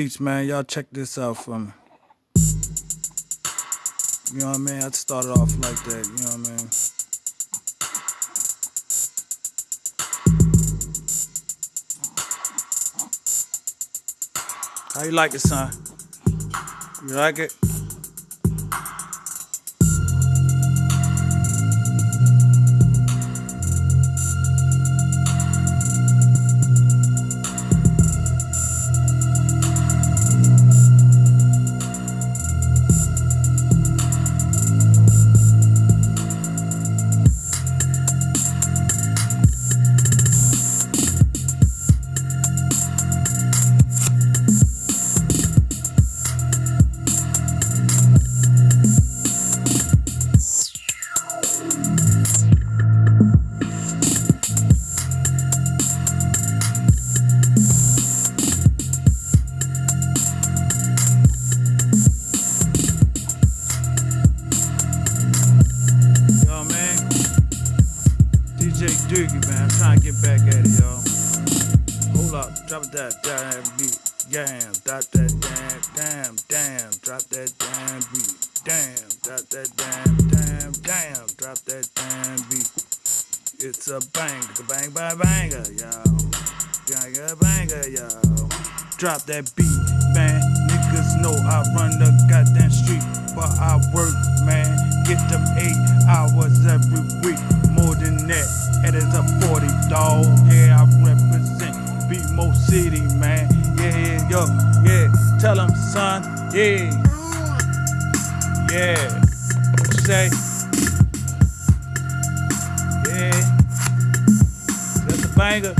Beach, man, y'all check this out for me. You know what I mean? I started off like that, you know what I mean? How you like it, son? You like it? Doogie, man. I'm trying to get back at it, y'all. Hold up. Drop that damn beat. Damn. Drop that damn, damn, damn. Drop that damn beat. Damn. Drop that damn, damn, damn. Drop that damn beat. It's a bang, a bang, bang, banger, y'all. Banger, banger, y'all. Drop that beat, man. Niggas know I run the goddamn street, but I work, man. Get them eight hours every week. More than that, it is a 40 dog. Yeah, I represent BMO City, man. Yeah, yeah, yo, yeah. Tell them, son, yeah. Yeah. What you say? Yeah. That's a banger.